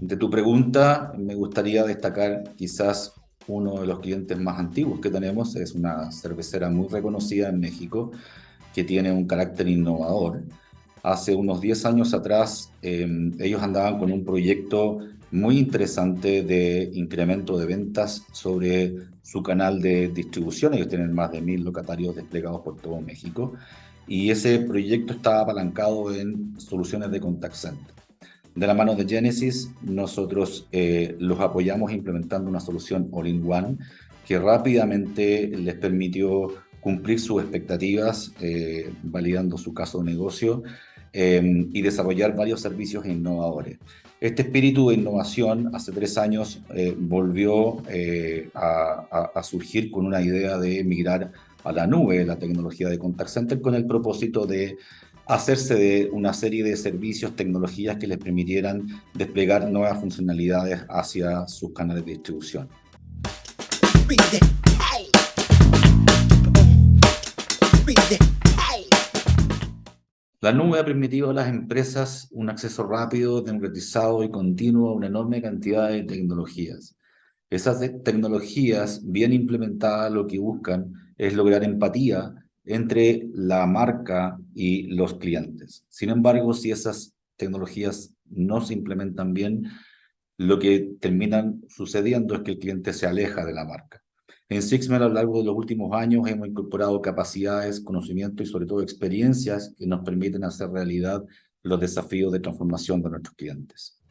De tu pregunta, me gustaría destacar quizás uno de los clientes más antiguos que tenemos, es una cervecera muy reconocida en México, que tiene un carácter innovador. Hace unos 10 años atrás, em, ellos andaban con un proyecto muy interesante de incremento de ventas sobre su canal de distribución. Ellos tienen más de mil locatarios desplegados por todo México. Y ese proyecto estaba apalancado en soluciones de contact center. De la mano de Genesis, nosotros eh, los apoyamos implementando una solución all-in-one que rápidamente les permitió cumplir sus expectativas, eh, validando su caso de negocio eh, y desarrollar varios servicios innovadores. Este espíritu de innovación hace tres años volvió a, a, surgir con una idea de migrar a la nube la tecnología de contact center con el propósito de hacerse de una serie de servicios, tecnologías que les permitieran desplegar nuevas funcionalidades hacia sus canales de distribución. La nube ha permitido a las empresas un acceso rápido, democratizado y continuo a una enorme cantidad de tecnologías. Esas tecnologías bien implementadas lo que buscan es lograr empatía entre la marca y los clientes. Sin embargo, si esas tecnologías no se implementan bien, lo que termina sucediendo es que el cliente se aleja de la marca. En Sixmer, a lo largo de los últimos años, hemos incorporado capacidades, conocimiento y sobre todo experiencias que nos permiten hacer realidad los desafíos de transformación de nuestros clientes.